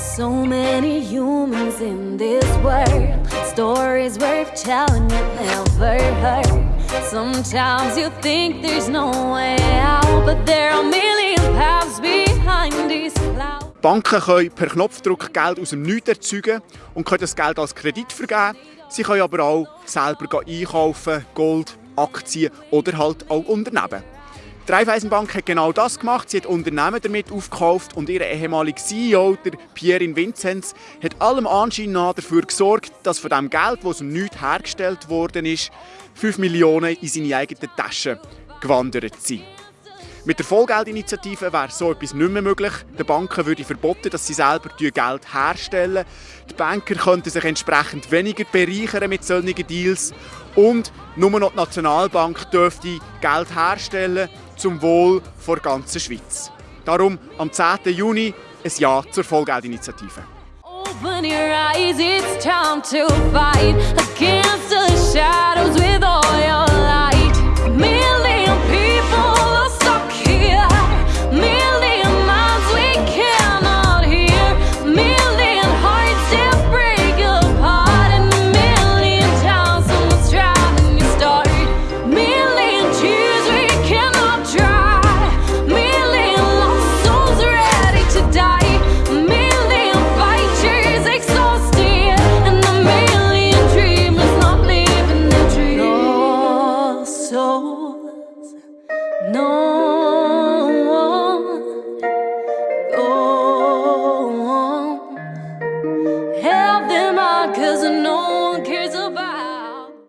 So many humans in this world. Stories worth telling you never heard. Sometimes you think there's no way out, but there are million paths behind these clouds. Banken können per Knopfdruck Geld aus dem Nichts erzeugen und können das Geld als Kredit vergeben. Sie können aber auch selber einkaufen, Gold, Aktien oder halt auch Unternehmen. Die Raiffeisenbank hat genau das gemacht. Sie hat Unternehmen damit aufgekauft und ihr ehemaliger CEO, der Pierre Vinzenz, hat allem Anschein nach dafür gesorgt, dass von dem Geld, das aus dem hergestellt worden ist, 5 Millionen in seine eigenen Taschen gewandert sind. Mit der Vollgeldinitiative wäre so etwas nicht mehr möglich. Den Banken würde verboten, dass sie selber Geld herstellen. Die Banker könnten sich entsprechend weniger bereichern mit solchen Deals. Und nur noch die Nationalbank dürfte Geld herstellen zum Wohl der ganzen Schweiz. Darum am 10. Juni ein Ja zur Vollgeldinitiative. Open your eyes, it's time to fight against the shadows souls no one go on. Help them no